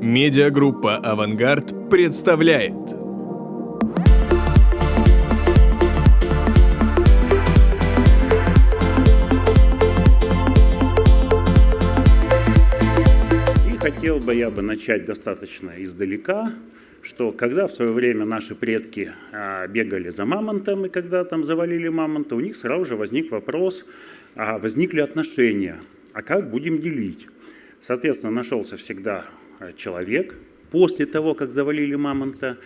Медиагруппа «Авангард» представляет. И хотел бы я бы начать достаточно издалека, что когда в свое время наши предки а, бегали за мамонтом, и когда там завалили мамонта, у них сразу же возник вопрос, а возникли отношения, а как будем делить? Соответственно, нашелся всегда человек после того, как завалили мамонта,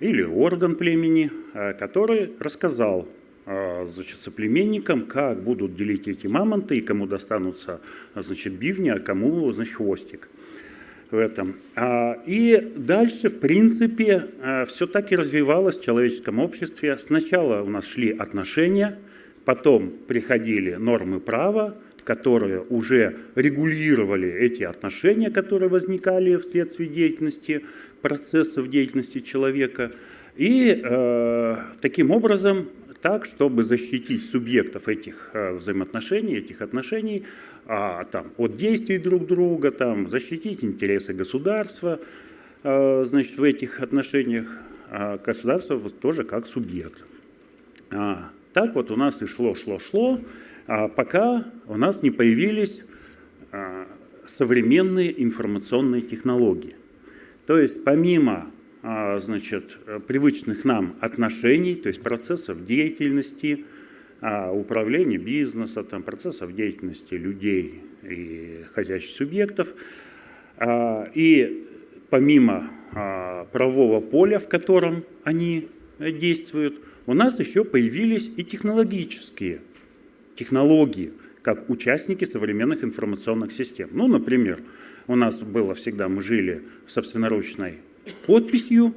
или орган племени, а, который рассказал а, значит, соплеменникам, как будут делить эти мамонты, и кому достанутся значит, бивни, а кому значит, хвостик в этом. И дальше, в принципе, все так и развивалось в человеческом обществе. Сначала у нас шли отношения, потом приходили нормы права, которые уже регулировали эти отношения, которые возникали вследствие деятельности, процессов деятельности человека. И э, таким образом, так, чтобы защитить субъектов этих э, взаимоотношений, этих отношений э, там, от действий друг друга, там, защитить интересы государства э, значит, в этих отношениях, э, государство тоже как субъект. А, так вот у нас и шло, шло, шло. А пока у нас не появились а, современные информационные технологии. То есть помимо а, значит, привычных нам отношений, то есть процессов деятельности, управления бизнеса, там, процессов деятельности людей и хозяйственных субъектов, и помимо правового поля, в котором они действуют, у нас еще появились и технологические технологии, как участники современных информационных систем. Ну, например, у нас было всегда, мы жили собственноручной подписью,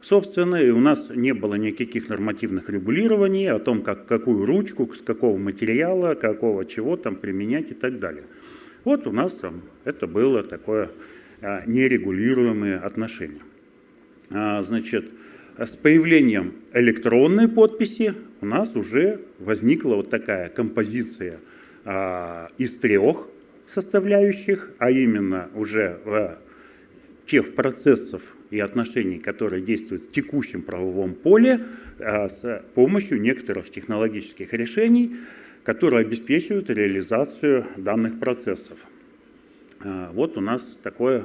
собственно, и у нас не было никаких нормативных регулирований о том, как, какую ручку, с какого материала, какого чего там применять и так далее. Вот у нас там это было такое а, нерегулируемые отношения. А, значит, с появлением электронной подписи у нас уже возникла вот такая композиция а, из трех составляющих, а именно уже в тех процессов и отношений, которые действуют в текущем правовом поле а, с помощью некоторых технологических решений, которые обеспечивают реализацию данных процессов. А, вот у нас такое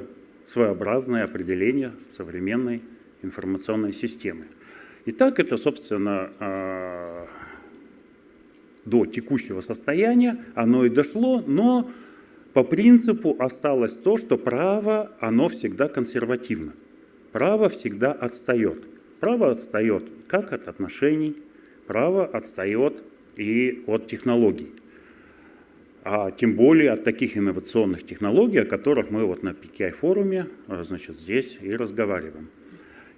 своеобразное определение современной информационной системы. Итак, это, собственно, а, до текущего состояния оно и дошло, но по принципу осталось то, что право, оно всегда консервативно. Право всегда отстает. Право отстает как от отношений, право отстает и от технологий. А тем более от таких инновационных технологий, о которых мы вот на PKI-форуме а, значит, здесь и разговариваем.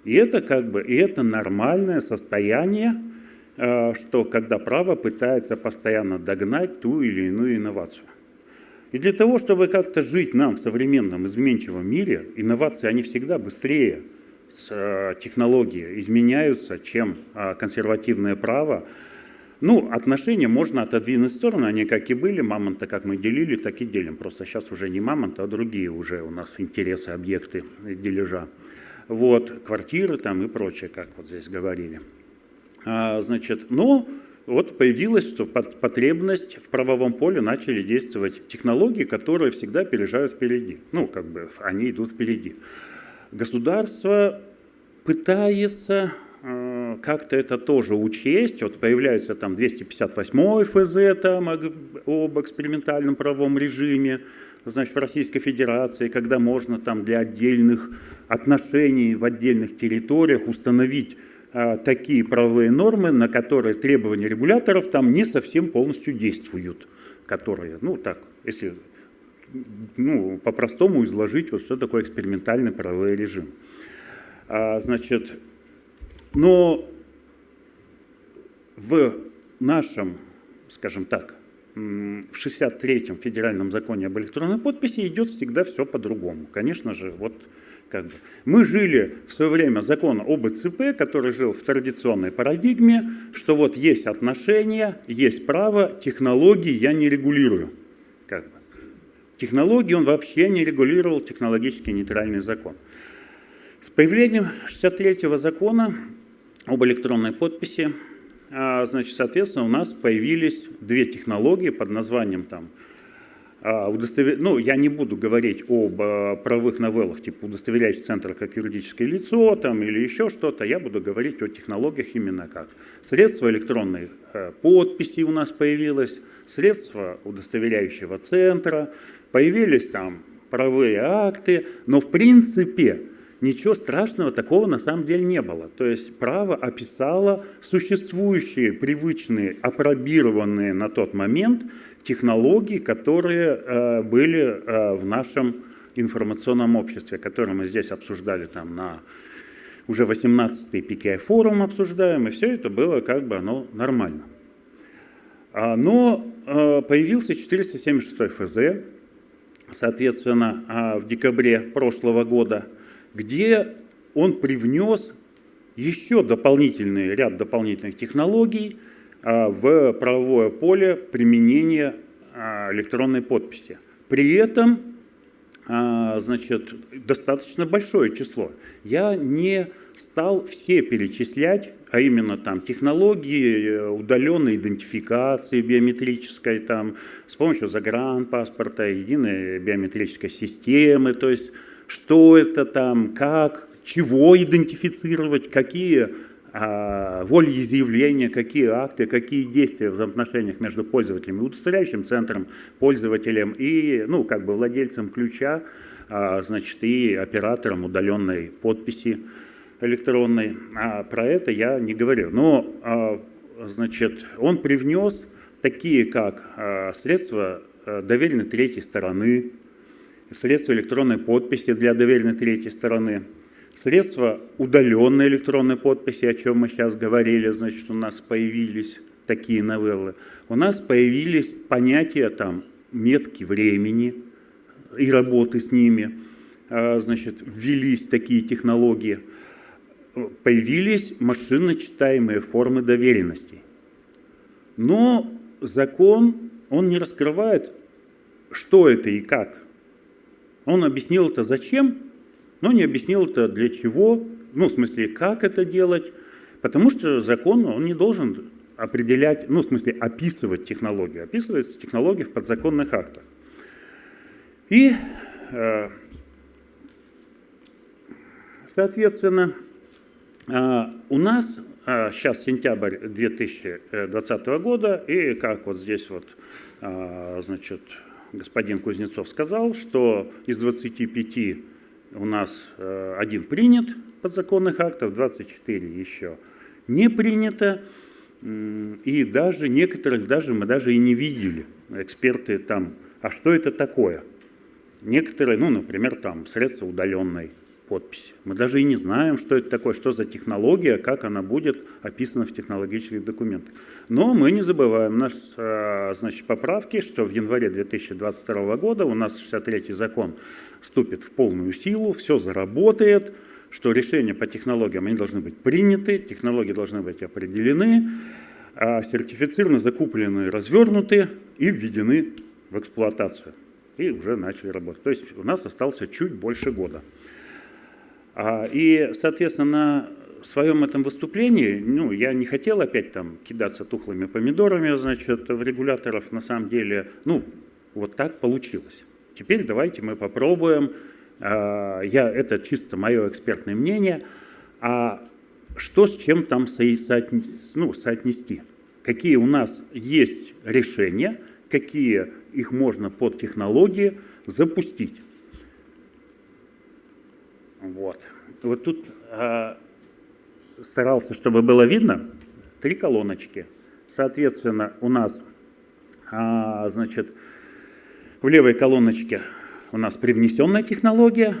И это как бы, и это нормальное состояние, э, что когда право пытается постоянно догнать ту или иную инновацию. И для того, чтобы как-то жить нам в современном изменчивом мире, инновации, они всегда быстрее с э, технологии изменяются, чем э, консервативное право. Ну, отношения можно отодвинуть в сторону, они как и были, мамонта как мы делили, так и делим. Просто сейчас уже не мамонт, а другие уже у нас интересы, объекты дележа вот, квартиры там и прочее, как вот здесь говорили. А, значит, но вот появилась потребность в правовом поле, начали действовать технологии, которые всегда опережают впереди. Ну, как бы они идут впереди. Государство пытается э, как-то это тоже учесть. Вот появляется там 258 ФЗ там, об экспериментальном правовом режиме, значит, в Российской Федерации, когда можно там для отдельных отношений в отдельных территориях установить а, такие правовые нормы, на которые требования регуляторов там не совсем полностью действуют, которые, ну так, если ну, по-простому изложить, вот что такое экспериментальный правовой режим. А, значит, но в нашем, скажем так, в 63-м федеральном законе об электронной подписи идет всегда все по-другому. Конечно же, вот как бы. Мы жили в свое время закон об ИЦП, который жил в традиционной парадигме, что вот есть отношения, есть право, технологии я не регулирую. Как бы. технологии он вообще не регулировал технологически нейтральный закон. С появлением 63-го закона об электронной подписи, значит, соответственно, у нас появились две технологии под названием там, а, удостовер... ну, я не буду говорить об а, правовых новеллах, типа удостоверяющий центр как юридическое лицо там, или еще что-то, я буду говорить о технологиях именно как. Средства электронной подписи у нас появилось, средства удостоверяющего центра, появились там правовые акты, но в принципе ничего страшного такого на самом деле не было. То есть право описало существующие, привычные, апробированные на тот момент технологий, которые э, были э, в нашем информационном обществе, которые мы здесь обсуждали там на уже 18-й PKI форум обсуждаем, и все это было как бы оно нормально. А, но э, появился 476 ФЗ, соответственно, а, в декабре прошлого года, где он привнес еще дополнительный ряд дополнительных технологий, а, в правовое поле применения а, электронной подписи. При этом а, значит, достаточно большое число. Я не стал все перечислять, а именно там технологии э, удаленной идентификации биометрической, там, с помощью загранпаспорта, единой биометрической системы, то есть что это там, как, чего идентифицировать, какие а, волеизъявления, какие акты, какие действия в взаимоотношениях между пользователем и удостоверяющим центром, пользователем и, ну, как бы владельцем ключа, а, значит, и оператором удаленной подписи электронной. А про это я не говорю. Но, а, значит, он привнес такие, как средства доверенной третьей стороны, средства электронной подписи для доверенной третьей стороны – Средства удаленной электронной подписи, о чем мы сейчас говорили, значит, у нас появились такие новеллы. У нас появились понятия там метки времени и работы с ними. А, значит, ввелись такие технологии. Появились машинно-читаемые формы доверенности. Но закон, он не раскрывает, что это и как. Он объяснил это зачем, но не объяснил это для чего, ну, в смысле, как это делать, потому что закон, он не должен определять, ну, в смысле, описывать технологию, описывать технологии в подзаконных актах. И, э, соответственно, э, у нас сейчас э, сентябрь 2020 года, и как вот здесь вот, значит, господин Кузнецов сказал, что из 25 у нас э, один принят подзаконных актов, 24 еще не принято. И даже некоторых даже мы даже и не видели. Эксперты там, а что это такое? Некоторые, ну, например, там средства удаленной подписи. Мы даже и не знаем, что это такое, что за технология, как она будет описана в технологических документах. Но мы не забываем наши э, значит, поправки, что в январе 2022 года у нас 63-й закон вступит в полную силу, все заработает, что решения по технологиям они должны быть приняты, технологии должны быть определены, а сертифицированы, закуплены, развернуты и введены в эксплуатацию. И уже начали работать. То есть у нас остался чуть больше года. А, и, соответственно, на своем этом выступлении, ну, я не хотел опять там кидаться тухлыми помидорами, значит, в регуляторов, на самом деле, ну, вот так получилось. Теперь давайте мы попробуем, а, я, это чисто мое экспертное мнение, а что с чем там соотнести, ну, соотнести? Какие у нас есть решения, какие их можно под технологии запустить. Вот. Вот тут э, старался, чтобы было видно, три колоночки. Соответственно, у нас, э, значит, в левой колоночке у нас привнесенная технология,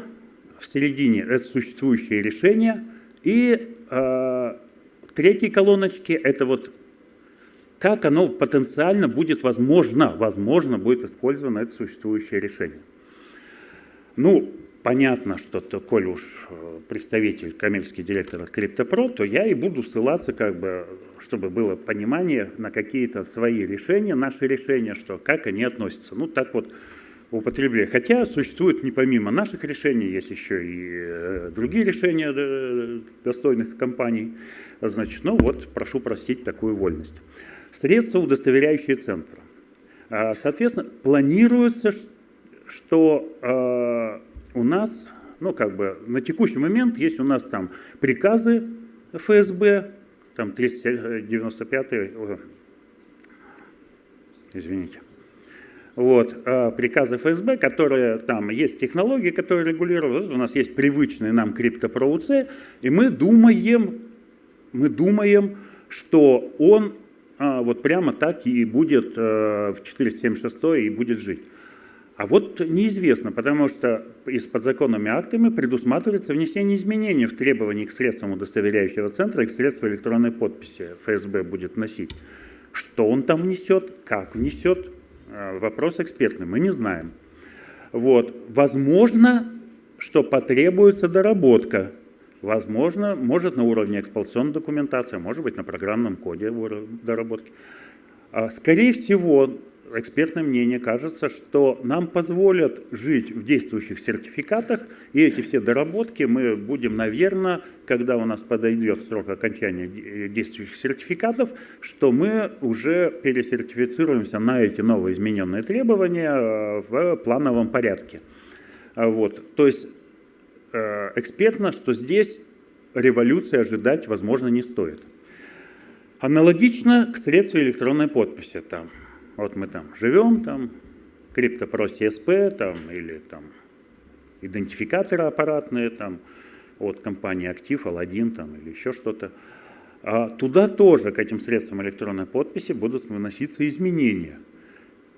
в середине это существующее решение, и э, в третьей колоночке это вот как оно потенциально будет возможно, возможно будет использовано это существующее решение. Ну, понятно, что то, коль уж э, представитель, коммерческий директор от CryptoPro, то я и буду ссылаться, как бы, чтобы было понимание на какие-то свои решения, наши решения, что как они относятся. Ну, так вот, употребления. Хотя существует не помимо наших решений, есть еще и э, другие решения э, достойных компаний. Значит, ну вот, прошу простить такую вольность. Средства, удостоверяющие центр. А, соответственно, планируется, что у нас, ну как бы на текущий момент есть у нас там приказы ФСБ, там 395, извините, вот, а, приказы ФСБ, которые там есть технологии, которые регулируют, у нас есть привычный нам криптопроуц, и мы думаем, мы думаем, что он а, вот прямо так и будет а, в 476 и будет жить. А вот неизвестно, потому что и с подзаконными актами предусматривается внесение изменений в требования к средствам удостоверяющего центра и к средствам электронной подписи ФСБ будет носить. Что он там внесет, как внесет, э, вопрос экспертный, мы не знаем. Вот. Возможно, что потребуется доработка. Возможно, может на уровне эксплуатационной документации, может быть на программном коде доработки. А, скорее всего, экспертное мнение кажется, что нам позволят жить в действующих сертификатах, и эти все доработки мы будем, наверное, когда у нас подойдет срок окончания действующих сертификатов, что мы уже пересертифицируемся на эти новые измененные требования э, в плановом порядке. А вот. То есть э, экспертно, что здесь революции ожидать, возможно, не стоит. Аналогично к средству электронной подписи. Там вот мы там живем, там, криптопро CSP, там, или там идентификаторы аппаратные, там, от компании Актив, Алладин, там, или еще что-то. А туда тоже, к этим средствам электронной подписи, будут выноситься изменения.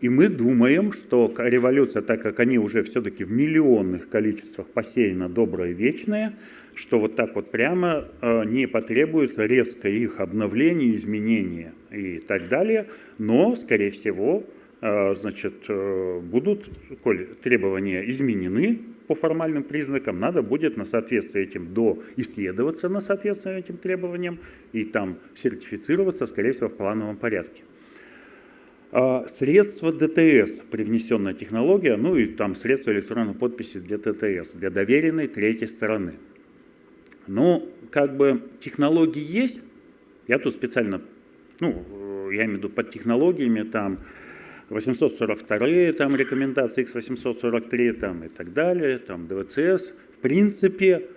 И мы думаем, что революция, так как они уже все-таки в миллионных количествах посеяна доброе и вечное, что вот так вот прямо э, не потребуется резко их обновление, изменения и так далее, но, скорее всего, э, значит, э, будут, коль требования изменены по формальным признакам, надо будет на соответствие этим до исследоваться на соответствие этим требованиям и там сертифицироваться, скорее всего, в плановом порядке. А средства ДТС, привнесенная технология, ну и там средства электронной подписи для ТТС, для доверенной третьей стороны – но как бы технологии есть, я тут специально, ну, я имею в виду под технологиями, там 842 там рекомендации X843 там и так далее, там ДВЦС. В принципе,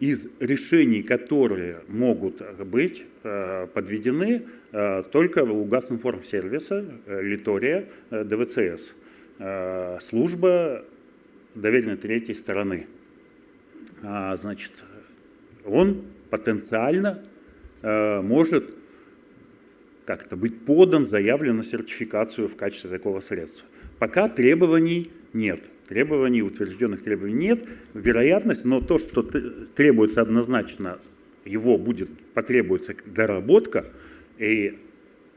из решений, которые могут быть э, подведены э, только у Газинформсервиса, э, Литория, ДВЦС, служба доверенной третьей стороны. А, значит, он потенциально может как-то быть подан, заявлен на сертификацию в качестве такого средства. Пока требований нет, требований, утвержденных требований нет, вероятность, но то, что требуется однозначно, его будет, потребуется доработка и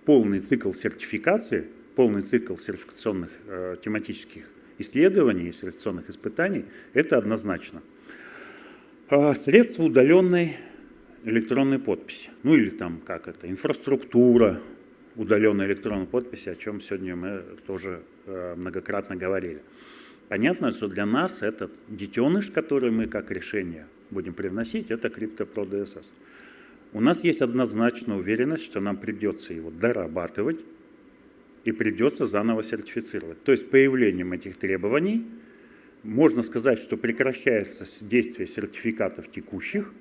полный цикл сертификации, полный цикл сертификационных э, тематических исследований, сертификационных испытаний, это однозначно. А, средства удаленной электронной подписи. Ну или там как это, инфраструктура удаленной электронной подписи, о чем сегодня мы тоже э, многократно говорили. Понятно, что для нас этот детеныш, который мы как решение будем привносить, это CryptoPro DSS. У нас есть однозначная уверенность, что нам придется его дорабатывать и придется заново сертифицировать. То есть появлением этих требований – можно сказать, что прекращается действие сертификатов текущих,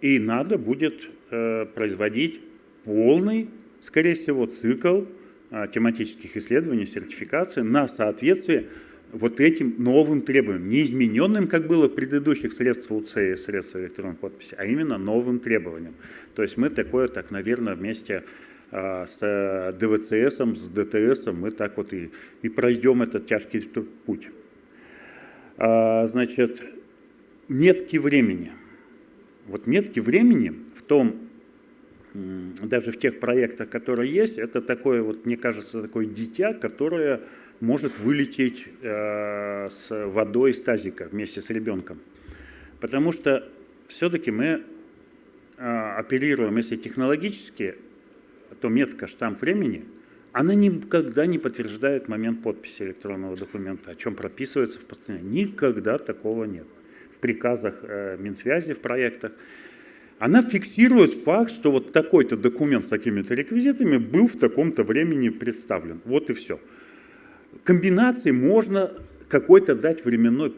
и надо будет э, производить полный, скорее всего, цикл э, тематических исследований, сертификации на соответствие вот этим новым требованиям, не измененным, как было в предыдущих средств УЦ и средств электронной подписи, а именно новым требованиям. То есть мы такое, так, наверное, вместе э, с э, ДВЦС, с ДТС мы так вот и, и пройдем этот тяжкий путь. А, значит, метки времени. Вот метки времени в том, даже в тех проектах, которые есть, это такое, вот, мне кажется, такое дитя, которое может вылететь э, с водой из тазика вместе с ребенком. Потому что все-таки мы э, оперируем, если технологически, то метка штамп времени, она никогда не подтверждает момент подписи электронного документа, о чем прописывается в постановлении. Никогда такого нет. В приказах э, Минсвязи, в проектах. Она фиксирует факт, что вот такой-то документ с такими-то реквизитами был в таком-то времени представлен. Вот и все. Комбинации можно какой-то дать временной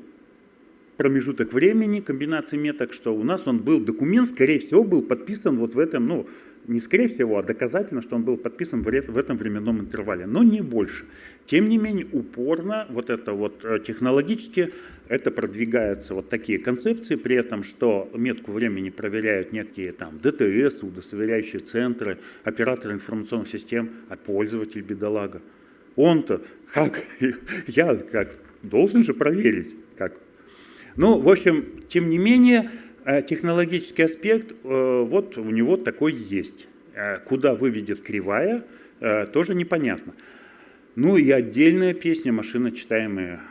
промежуток времени, комбинации меток, что у нас он был, документ, скорее всего, был подписан вот в этом, ну, не скорее всего, а доказательно, что он был подписан в этом временном интервале, но не больше. Тем не менее, упорно вот это вот э, технологически это продвигается вот такие концепции, при этом, что метку времени проверяют некие там ДТС, удостоверяющие центры, операторы информационных систем, а пользователь бедолага. Он-то, как, я как, должен же проверить, как ну, в общем, тем не менее, э, технологический аспект, э, вот у него такой есть. Э, куда выведет кривая, тоже непонятно. Ну и отдельная песня, машина читаемая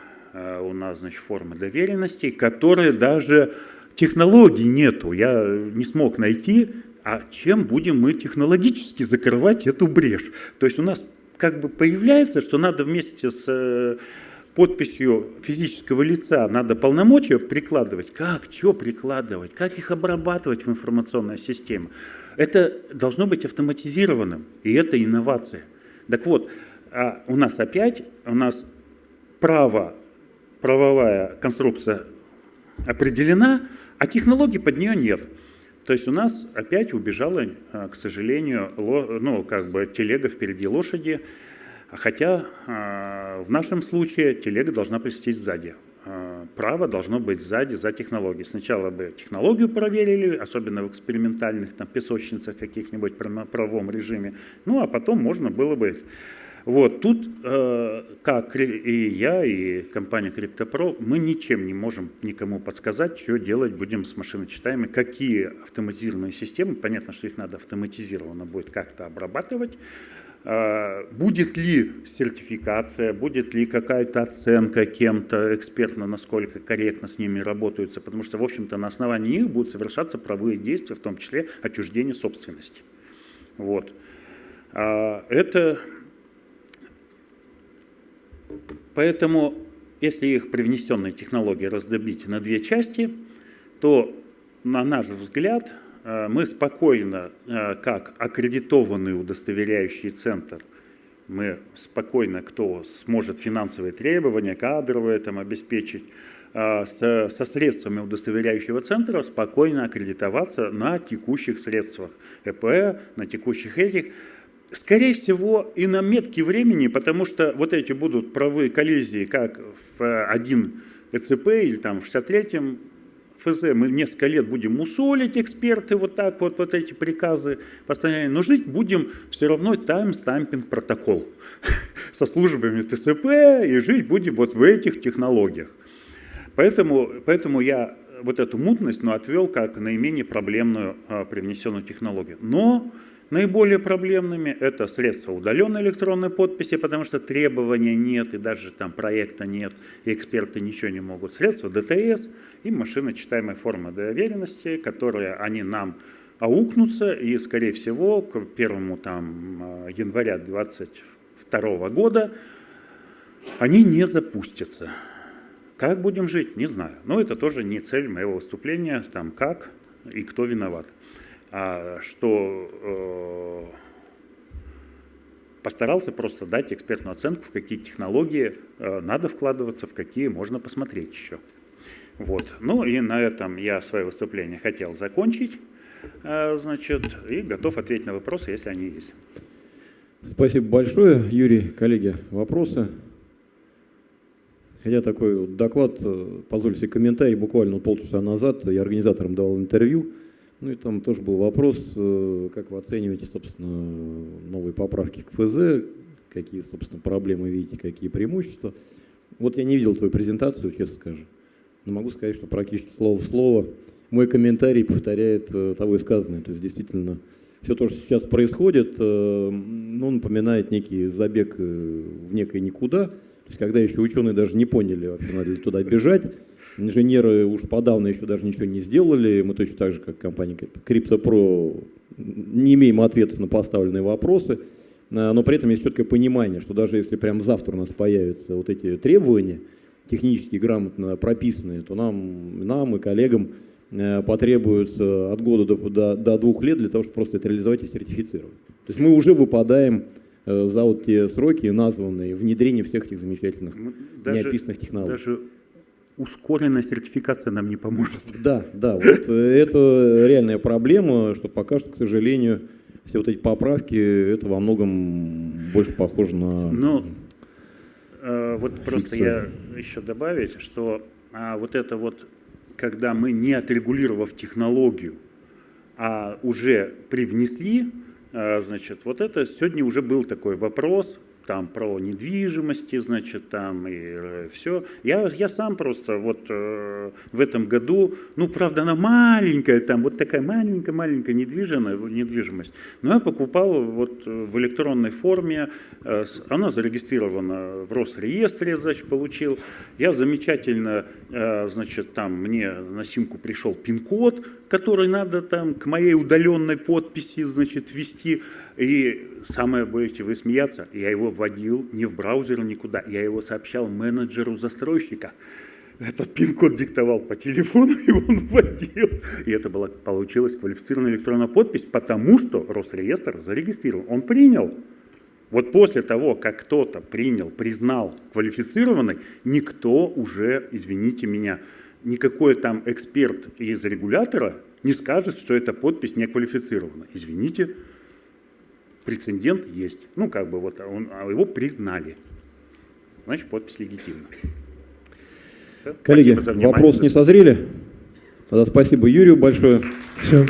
у нас, значит, формы доверенности, которые даже технологий нету. Я не смог найти, а чем будем мы технологически закрывать эту брешь. То есть у нас как бы появляется, что надо вместе с подписью физического лица надо полномочия прикладывать. Как, что прикладывать, как их обрабатывать в информационной системе. Это должно быть автоматизированным, и это инновация. Так вот, а у нас опять, у нас право, правовая конструкция определена, а технологий под нее нет. То есть у нас опять убежала, а, к сожалению, ну, как бы телега впереди лошади, Хотя а, в нашем случае телега должна прийти сзади. А, право должно быть сзади, за технологией. Сначала бы технологию проверили, особенно в экспериментальных там, песочницах каких-нибудь в правовом режиме. Ну, а потом можно было бы... Вот тут, э, как и я, и компания CryptoPro, мы ничем не можем никому подсказать, что делать будем с машиночитаемой, какие автоматизированные системы, понятно, что их надо автоматизированно будет как-то обрабатывать, а, будет ли сертификация, будет ли какая-то оценка кем-то экспертно, насколько корректно с ними работаются, потому что, в общем-то, на основании них будут совершаться правовые действия, в том числе отчуждение собственности. Вот. А, это... Поэтому, если их привнесенные технологии раздобить на две части, то, на наш взгляд, Э, мы спокойно, э, как аккредитованный удостоверяющий центр, мы спокойно, кто сможет финансовые требования, кадровые там, обеспечить, э, со, средствами удостоверяющего центра спокойно аккредитоваться на текущих средствах ЭП, на текущих этих. Скорее всего, и на метке времени, потому что вот эти будут правовые коллизии, как в один ЭЦП или там в 63-м ФЗ мы несколько лет будем мусолить эксперты, вот так вот, вот эти приказы постоянно, но жить будем все равно Time-Stamping Protocol со службами TSP и жить будем вот в этих технологиях. Поэтому, поэтому я вот эту мутность ну, отвел как наименее проблемную а, привнесенную технологию. Но Наиболее проблемными это средства удаленной электронной подписи, потому что требования нет и даже там проекта нет, и эксперты ничего не могут. Средства ДТС и машиночитаемая форма доверенности, которые они нам аукнутся, и, скорее всего, к 1 там, января 2022 года они не запустятся. Как будем жить, не знаю. Но это тоже не цель моего выступления, там как и кто виноват. А, что э, постарался просто дать экспертную оценку, в какие технологии э, надо вкладываться, в какие можно посмотреть еще. Вот. Ну и на этом я свое выступление хотел закончить, э, значит, и готов ответить на вопросы, если они есть. Спасибо большое, Юрий. Коллеги, вопросы? Хотя такой доклад, позвольте себе комментарий, буквально полчаса назад я организаторам давал интервью, ну и там тоже был вопрос, э, как вы оцениваете, собственно, новые поправки к ФЗ, какие, собственно, проблемы видите, какие преимущества. Вот я не видел твою презентацию, честно скажу, но могу сказать, что практически слово в слово мой комментарий повторяет э, того и сказанное. То есть действительно все то, что сейчас происходит, э, ну, напоминает некий забег в некое никуда. То есть когда еще ученые даже не поняли, вообще надо ли туда бежать, Инженеры уж подавно еще даже ничего не сделали. Мы точно так же, как компания CryptoPro, не имеем ответов на поставленные вопросы. э, но при этом есть четкое понимание, что даже если прям завтра у нас появятся вот эти требования, технически грамотно прописанные, то нам, нам и коллегам э, потребуется от года до, до, до двух лет для того, чтобы просто это реализовать и сертифицировать. То есть мы уже выпадаем э, за вот те сроки, названные внедрение всех этих замечательных даже- неописанных технологий. Даже ускоренная сертификация нам не поможет. Да, да, вот э, это реальная проблема, что пока что, к сожалению, все вот эти поправки, это во многом больше похоже на... Ну, э, вот просто я еще добавить, что а, вот это вот, когда мы не отрегулировав технологию, а уже привнесли, э, значит, вот это сегодня уже был такой вопрос, там про недвижимости, значит, там и все. Я, я сам просто вот э, в этом году, ну, правда, она маленькая, там вот такая маленькая-маленькая недвижимая, недвижимость, но я покупал вот э, в электронной форме, э, она зарегистрирована в Росреестре, значит, получил. Я замечательно, э, значит, там мне на симку пришел пин-код, который надо там к моей удаленной подписи, значит, ввести. И самое, будете вы смеяться, я его вводил не в браузер никуда, я его сообщал менеджеру застройщика. Этот пин-код диктовал по телефону, и он вводил. И это была, получилась квалифицированная электронная подпись, потому что Росреестр зарегистрировал. Он принял. Вот после того, как кто-то принял, признал квалифицированной, никто уже, извините меня, никакой там эксперт из регулятора не скажет, что эта подпись не квалифицирована. Извините, прецедент есть. Ну, как бы вот он, а его признали. Значит, подпись легитимна. Коллеги, вопрос не созрели? Тогда спасибо Юрию большое. Все.